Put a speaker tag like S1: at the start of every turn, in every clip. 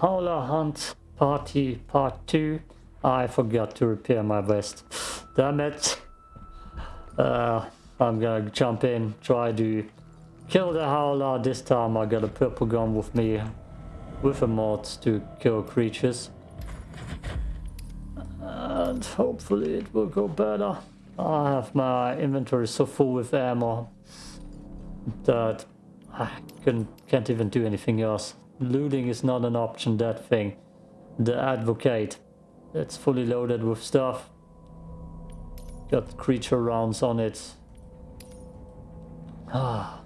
S1: Howler Hunt Party Part 2. I forgot to repair my vest. Damn it. Uh, I'm gonna jump in, try to kill the Howler. This time I got a purple gun with me with a mod to kill creatures. And hopefully it will go better. I have my inventory so full with ammo that I can, can't even do anything else. Looting is not an option, that thing. The advocate. It's fully loaded with stuff. Got creature rounds on it. Ah.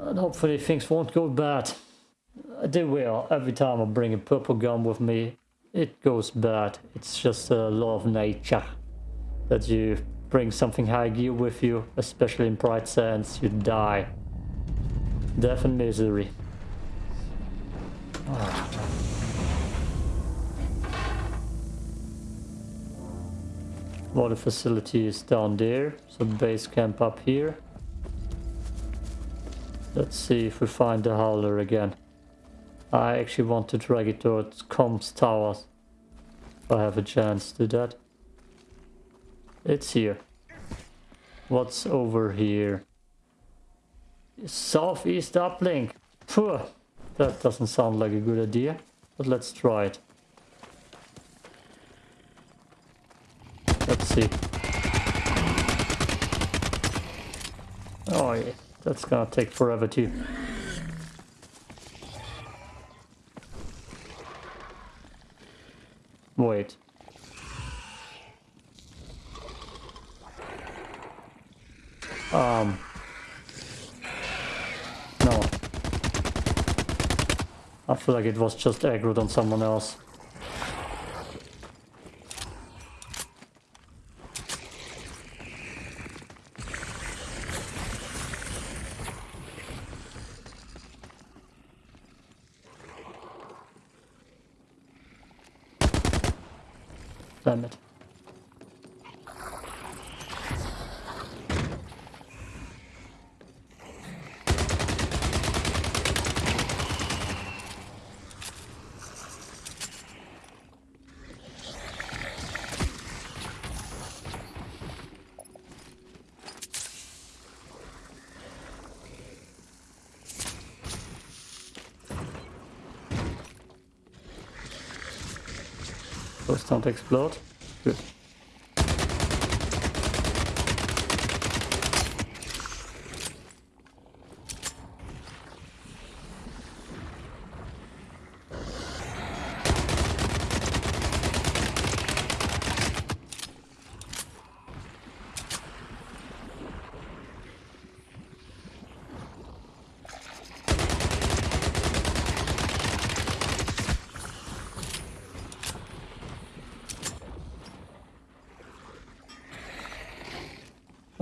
S1: And hopefully things won't go bad. They will. Every time I bring a purple gun with me, it goes bad. It's just a law of nature. That you bring something high gear with you, especially in Bright Sands, you die. Death and misery. Ah. Water facility is down there, so base camp up here. Let's see if we find the howler again. I actually want to drag it towards comms towers. If I have a chance to do that. It's here. What's over here? Southeast uplink. Phew, that doesn't sound like a good idea, but let's try it. Let's see. Oh yeah, that's gonna take forever too. Wait. Um. No. I feel like it was just aggroed on someone else. Damn it. Don't explode. Good.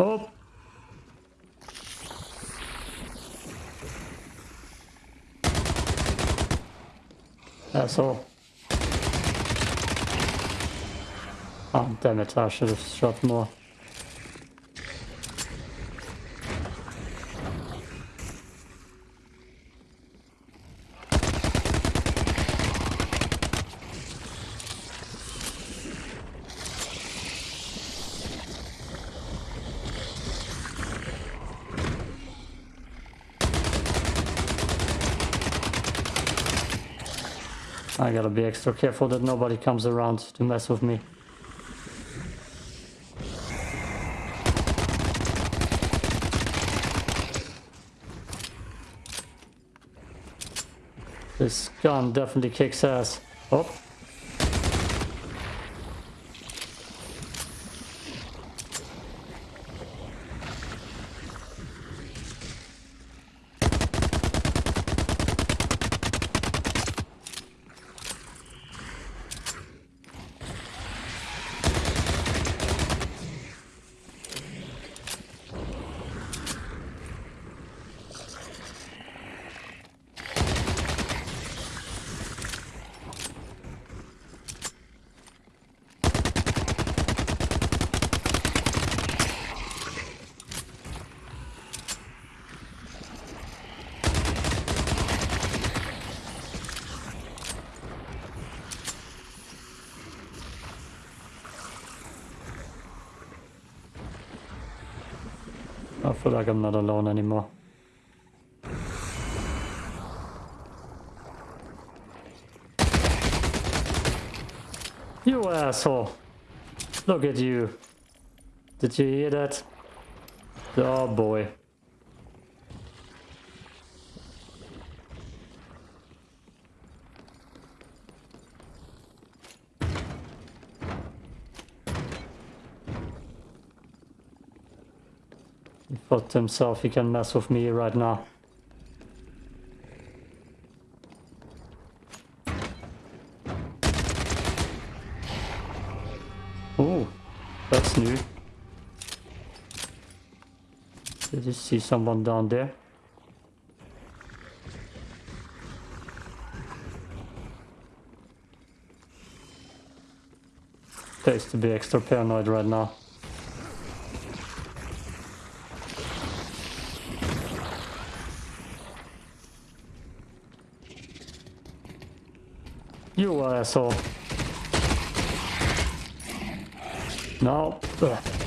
S1: Oh. All. Oh, um, damn it, I should have shot more. I gotta be extra careful that nobody comes around to mess with me. This gun definitely kicks ass. Oh. Feel like I'm not alone anymore. You asshole! Look at you. Did you hear that? Oh boy. Thought to himself he can mess with me right now. Oh, that's new. Did you see someone down there? Pays to be extra paranoid right now. You asshole. No. Ugh.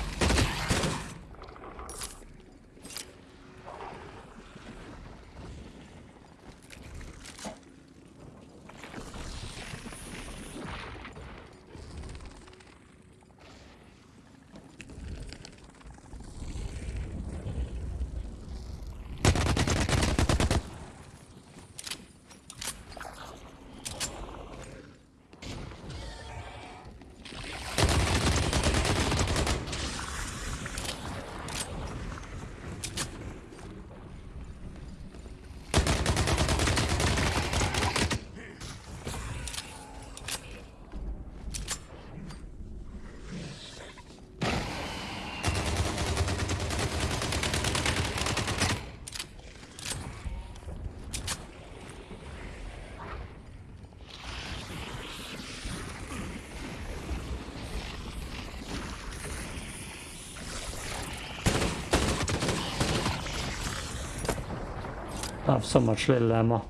S1: I have so much little ammo.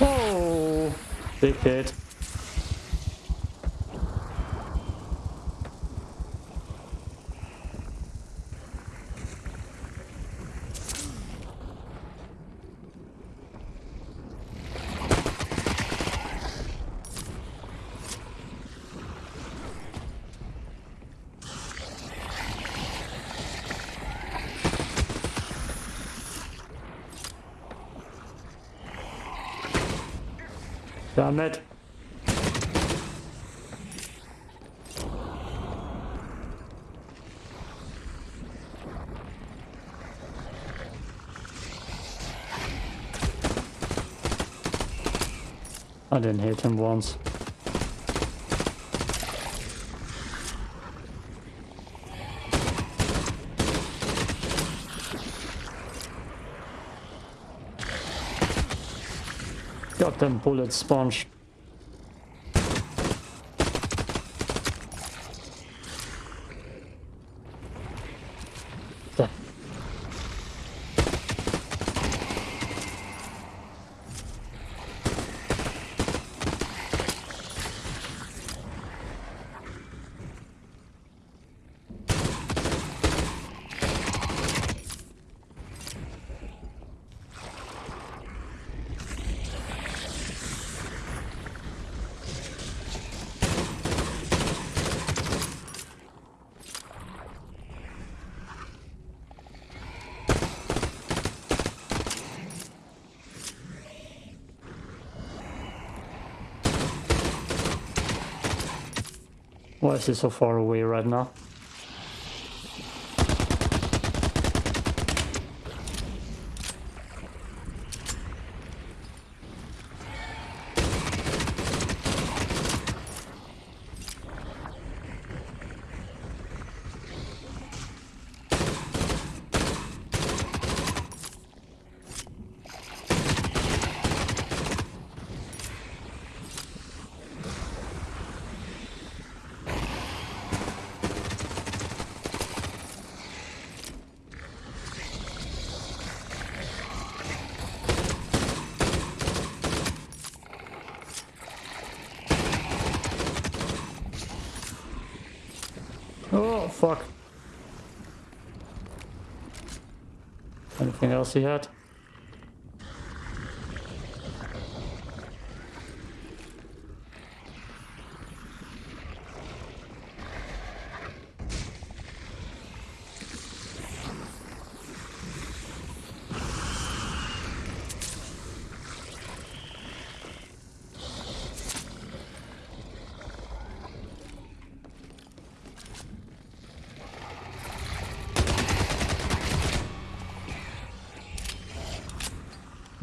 S1: Oh, big hit. Damn it. I didn't hit him once. Got them bullets sponge. Why is he so far away right now? Fuck. Anything else he had?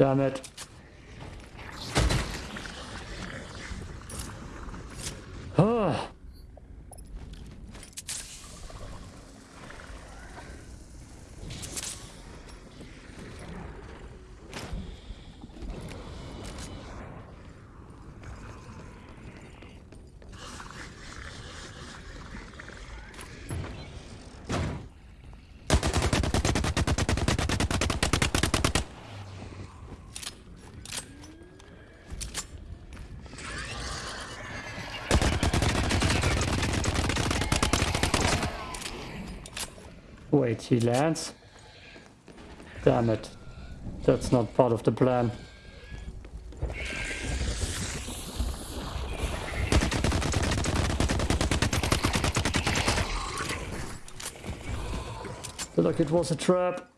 S1: Damn it. Oh. Wait, he lands? Damn it. That's not part of the plan. Look, it was a trap.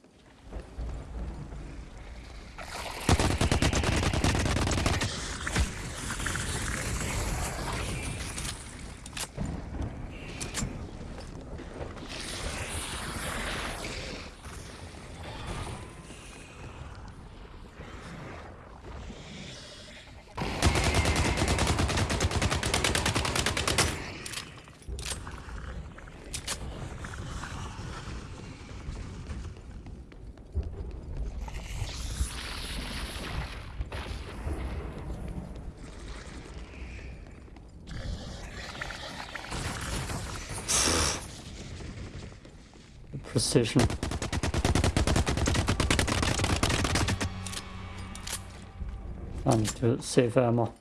S1: Precision. I need to save ammo.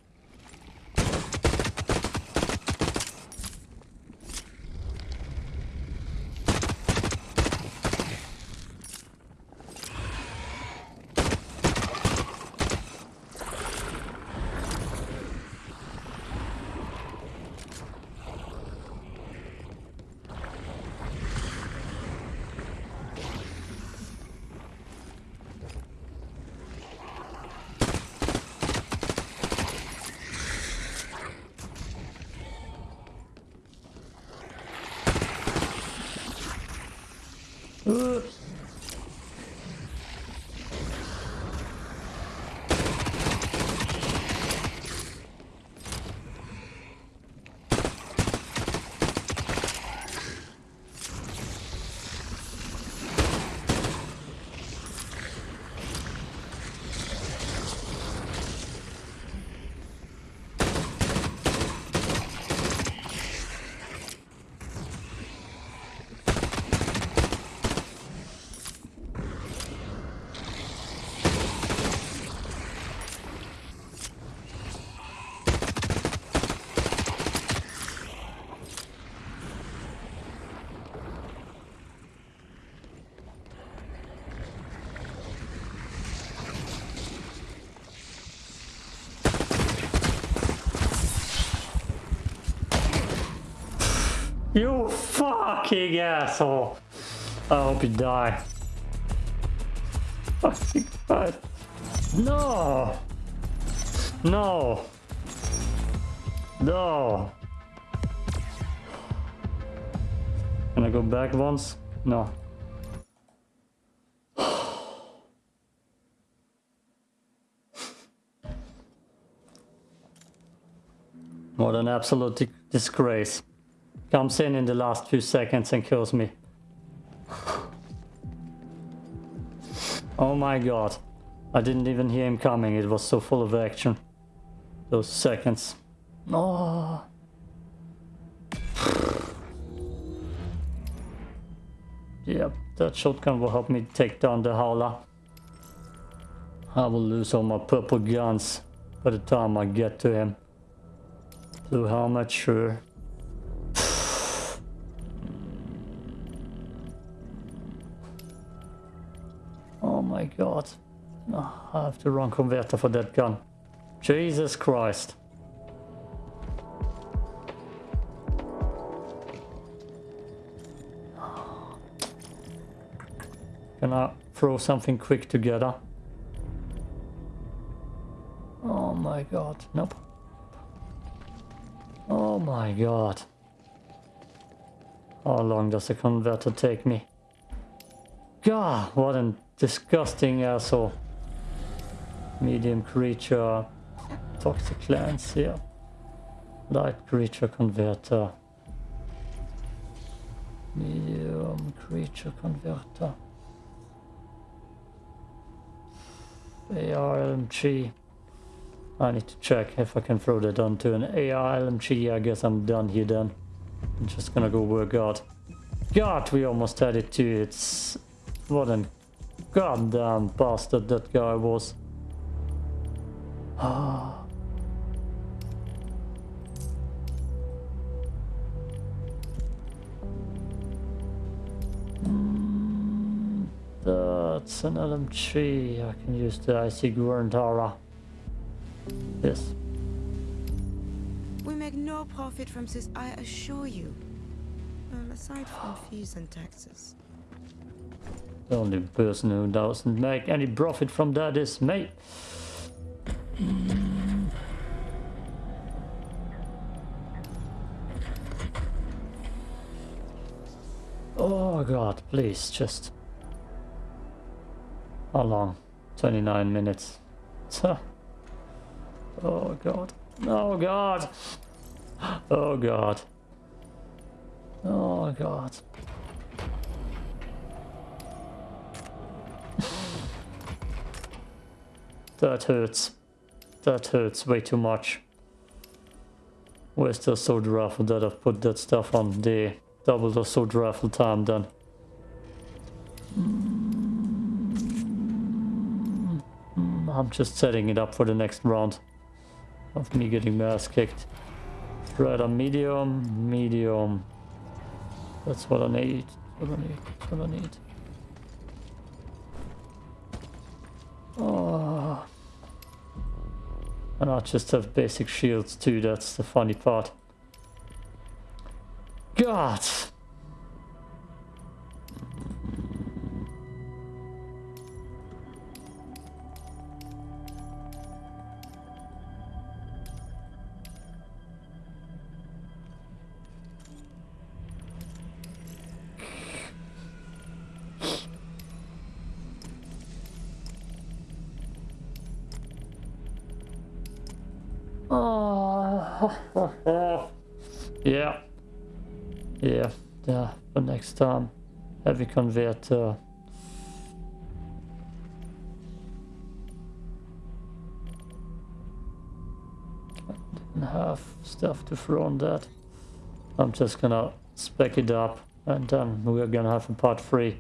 S1: Uh. You fucking asshole! I hope you die. Fucking God. No! No! No! Can I go back once? No. What an absolute disgrace. Comes in in the last few seconds and kills me. oh my god. I didn't even hear him coming, it was so full of action. Those seconds. Oh. Yep, that shotgun will help me take down the howler. I will lose all my purple guns by the time I get to him. Blue helmet, sure. God. Oh, I have the wrong converter for that gun. Jesus Christ. Can I throw something quick together? Oh my god. Nope. Oh my god. How long does the converter take me? God, what a disgusting asshole. Medium creature. Toxic lens here. Light creature converter. Medium creature converter. ARLMG. I need to check if I can throw that onto an ARLMG. I guess I'm done here then. I'm just gonna go work out. God, we almost had it too. It's... What a goddamn bastard that guy was. That's an LMG. I can use the ICA Guarantee. Yes.
S2: We make no profit from this, I assure you. Well, aside from fees and taxes.
S1: The only person who doesn't make any profit from that is me. Oh god, please, just... How long? 29 minutes. Oh god. Oh god. Oh god. Oh god. That hurts. That hurts way too much. Where's the sword raffle that I've put that stuff on? The double the sword raffle time then. I'm just setting it up for the next round of me getting my ass kicked. Rather medium, medium. That's what I need. What I need. What I need. Oh. And I just have basic shields too, that's the funny part. God! yeah, yeah, yeah. But next time, heavy converter. Didn't have stuff to throw on that. I'm just gonna spec it up, and then we're gonna have a part three.